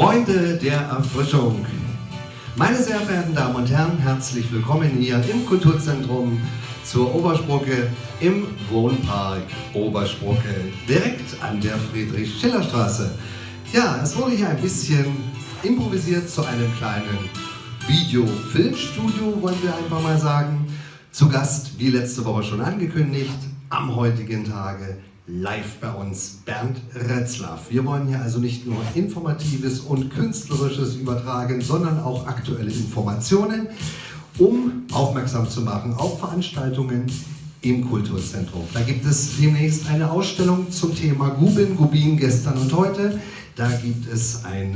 Freunde der Erfrischung. Meine sehr verehrten Damen und Herren, herzlich willkommen hier im Kulturzentrum zur Obersprocke im Wohnpark Obersprocke, direkt an der Friedrich-Schiller-Straße. Ja, es wurde hier ein bisschen improvisiert zu einem kleinen Video-Filmstudio, wollen wir einfach mal sagen. Zu Gast, wie letzte Woche schon angekündigt, am heutigen Tage live bei uns Bernd Retzlaff. Wir wollen hier also nicht nur Informatives und Künstlerisches übertragen, sondern auch aktuelle Informationen, um aufmerksam zu machen auf Veranstaltungen im Kulturzentrum. Da gibt es demnächst eine Ausstellung zum Thema Gubin, Gubin gestern und heute. Da gibt es ein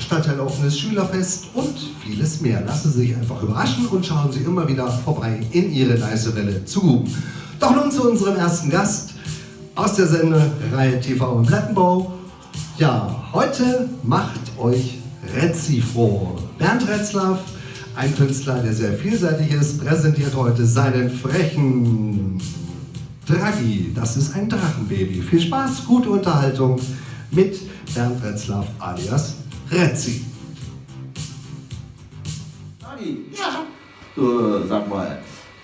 stadtteiloffenes Schülerfest und vieles mehr. Lassen Sie sich einfach überraschen und schauen Sie immer wieder vorbei in Ihre nice zu Guben. Doch nun zu unserem ersten Gast aus der Sendereihe TV im Plattenbau. Ja, heute macht euch Retzi froh. Bernd Retzlaff, ein Künstler, der sehr vielseitig ist, präsentiert heute seinen frechen Draghi. Das ist ein Drachenbaby. Viel Spaß, gute Unterhaltung mit Bernd Retzlaff alias Retzi. Draghi, ja. Du, sag mal,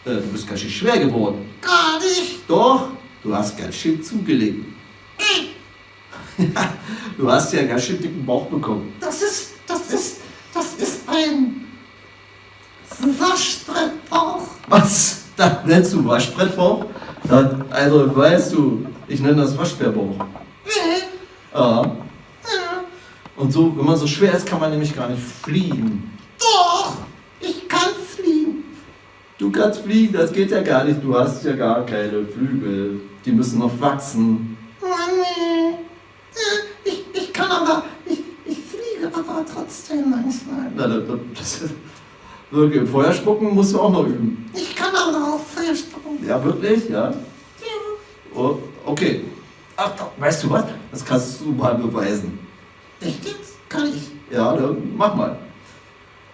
äh, du bist ganz schön schwer geworden. Gar nicht. Doch, du hast ganz schön zugelegt. du hast ja ganz schön dicken Bauch bekommen. Das ist, das ist, das ist ein Waschbrettbauch. Was? Das nennst du Waschbrettbauch? Also weißt du, ich nenne das Waschbärbauch. Nee. Ja. Ja. Und so, wenn man so schwer ist, kann man nämlich gar nicht fliegen. Doch, ich kann fliegen. Du kannst fliegen, das geht ja gar nicht. Du hast ja gar keine Flügel. Die müssen noch wachsen. Äh, Ich, ich kann aber, ich, ich fliege aber trotzdem manchmal. Na, das, das, wirklich, Feuer spucken musst du auch noch üben. Ich kann aber auch Feuer spucken. Ja, wirklich? Ja. Ja. Oh, okay. Ach, weißt du was? Das kannst du mal beweisen. Echt jetzt? Kann ich. Ja, dann mach mal.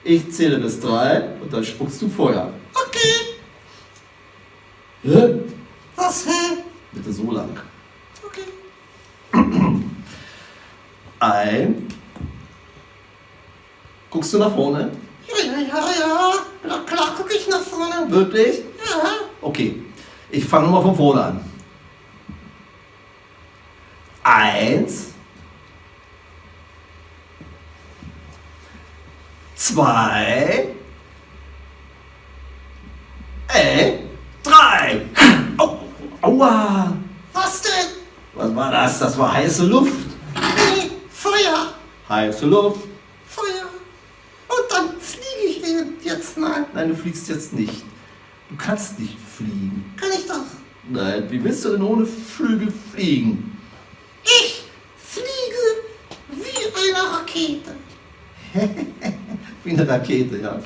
Ich zähle bis drei und dann spuckst du Feuer. Okay. Hä? Was, hä? Bitte so lang. Okay. Ein. Guckst du nach vorne? Ja, ja, ja, ja. Na klar gucke ich nach vorne. Wirklich? Ja. Okay. Ich fange nochmal von vorne an. Eins. Zwei. Äh, drei. Au, aua. War das? Das war heiße Luft. Nee, Feuer. Heiße Luft. Feuer. Und dann fliege ich eben jetzt mal. Nein, du fliegst jetzt nicht. Du kannst nicht fliegen. Kann ich doch. Nein, wie willst du denn ohne Flügel fliegen? Ich fliege wie eine Rakete. Wie eine Rakete, ja.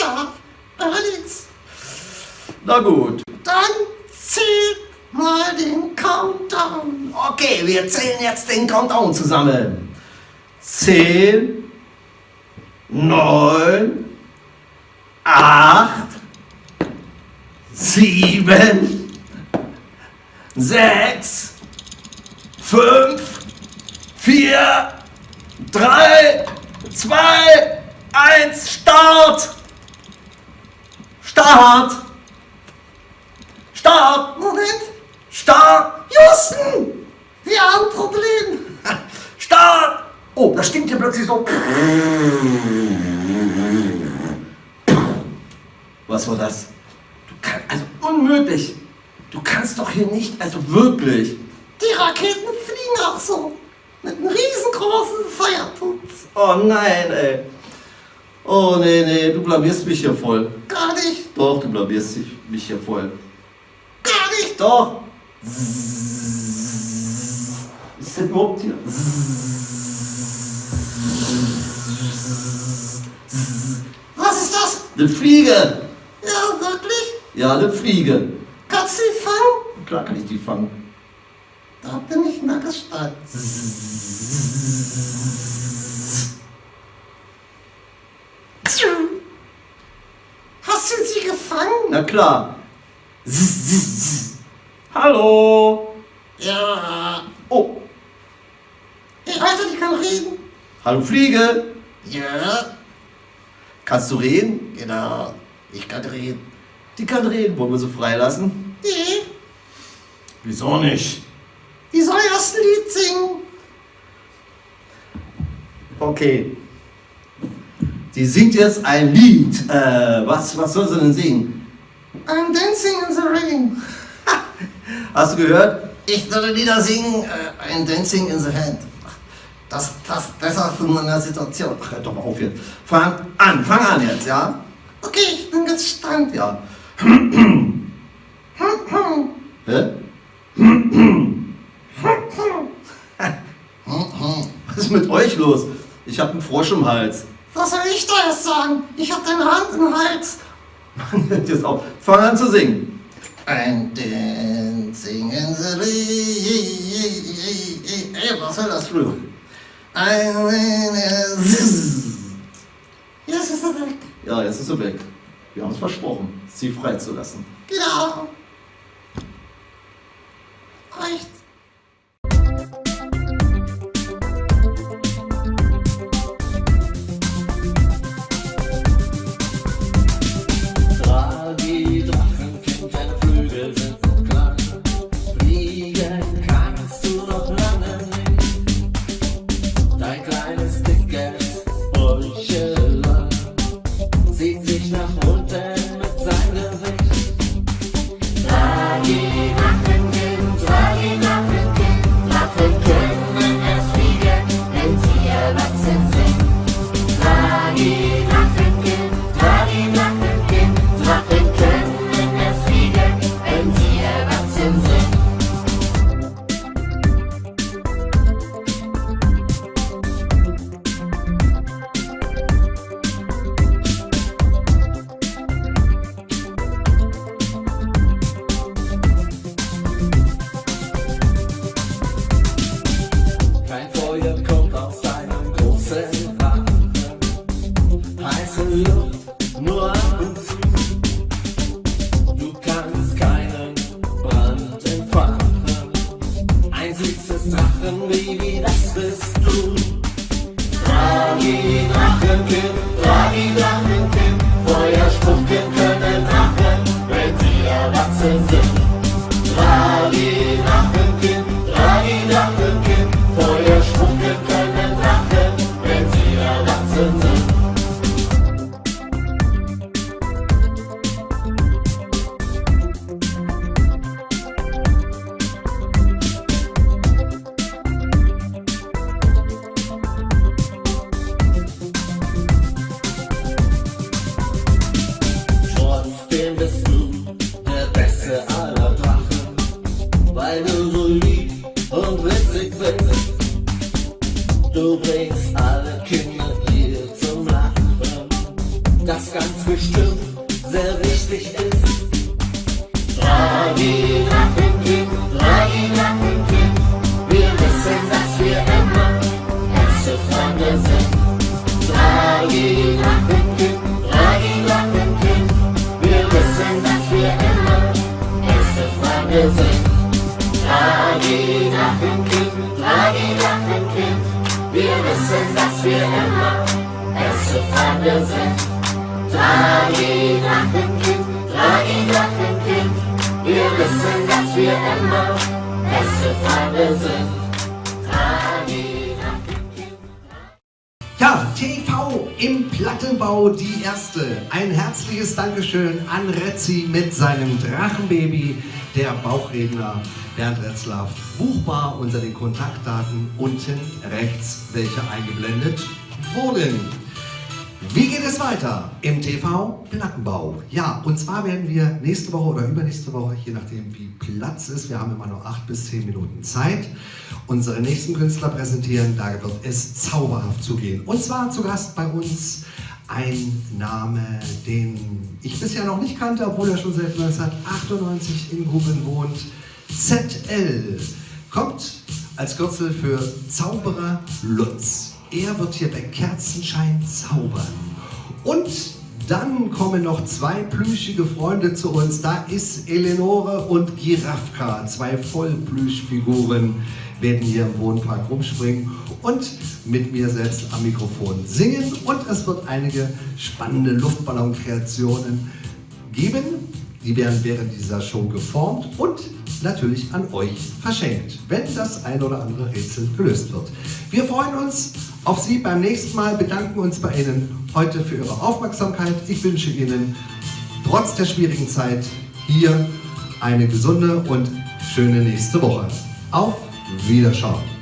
Ja, allerdings. Na gut. Dann zählt mal den Countdown. Okay, wir zählen jetzt den Countdown zusammen. Zehn, neun, acht, sieben, sechs, fünf, vier, drei, zwei, eins, Start! Start! Start! Moment, Start! Houston, wir haben ein Problem. Start! Oh, das stinkt hier plötzlich so. Was war das? Du kannst, also unmöglich. Du kannst doch hier nicht, also wirklich. Die Raketen fliegen auch so. Mit einem riesengroßen Feuerputz. Oh nein, ey. Oh nee, nee, du blamierst mich hier voll. Gar nicht, Doch, du blamierst mich hier voll. gar nicht. Doch. Ist das überhaupt hier? Was ist das? Eine Fliege. Ja, wirklich? Ja, eine Fliege. Kannst du sie fangen? Klar kann ich die fangen. Da bin ich mal gespannt. Hast du sie gefangen? Na klar. Hallo. Ja. Oh, Hey, Alter, die kann reden. Hallo Fliege, Ja, kannst du reden? genau. Ich kann reden. Die kann reden, wollen wir sie freilassen? Nee, Wieso nicht? die soll erst ein Lied singen. Okay. Sie singt jetzt ein Lied. Äh, was, was soll sie denn singen? I'm dancing in the rain. Hast du gehört? Ich soll Lieder singen, äh, I'm dancing in the hand. Das, das besser für meine Situation. Ach, hör doch mal auf jetzt. Fang an, fang an jetzt, ja? Okay, ich bin gespannt. Ja. Hä? Was ist mit euch los? Ich hab einen Frosch im Hals. Was soll ich da jetzt sagen? Ich hab deine Hand im Hals. Mann, hört jetzt auf. Fang an zu singen. I'm dancing in the. Ey, was soll das? Entschuldigung. I'm in Jetzt ist er weg. Ja, jetzt ist sie weg. Wir haben es versprochen, sie freizulassen. Genau. Reicht. Krishna sense. Sehr wichtig ist. Dragi, Drachenkind, Dragi, Drachenkind, wir wissen, dass wir immer beste Freunde sind. Dragi, Drachenkind, Dragi, Drachenkind, wir wissen, dass wir immer beste Freunde sind. Dragi, Drachenkind, Dragi, Drachenkind, wir wissen, dass wir immer beste Freunde sind. Ja, TV im Plattenbau, die erste. Ein herzliches Dankeschön an Retzi mit seinem Drachenbaby, der Bauchredner Bernd Retzlaff. Buchbar unter den Kontaktdaten unten rechts, welche eingeblendet wurden. Wie geht es weiter im TV Plattenbau? Ja, und zwar werden wir nächste Woche oder übernächste Woche, je nachdem wie Platz ist, wir haben immer nur acht bis zehn Minuten Zeit, unsere nächsten Künstler präsentieren. Da wird es zauberhaft zugehen. Und zwar zu Gast bei uns ein Name, den ich bisher noch nicht kannte, obwohl er schon seit 1998 in Guben wohnt. ZL kommt als Kürzel für Zauberer Lutz. Er wird hier bei Kerzenschein zaubern. Und Dann kommen noch zwei plüschige Freunde zu uns. Da ist Eleonore und Girafka, zwei Vollplüschfiguren, werden hier im Wohnpark rumspringen und mit mir selbst am Mikrofon singen. Und es wird einige spannende Luftballonkreationen geben. Die werden während dieser Show geformt und natürlich an euch verschenkt, wenn das ein oder andere Rätsel gelöst wird. Wir freuen uns auf Sie beim nächsten Mal, bedanken uns bei Ihnen heute für Ihre Aufmerksamkeit. Ich wünsche Ihnen trotz der schwierigen Zeit hier eine gesunde und schöne nächste Woche. Auf Wiederschauen.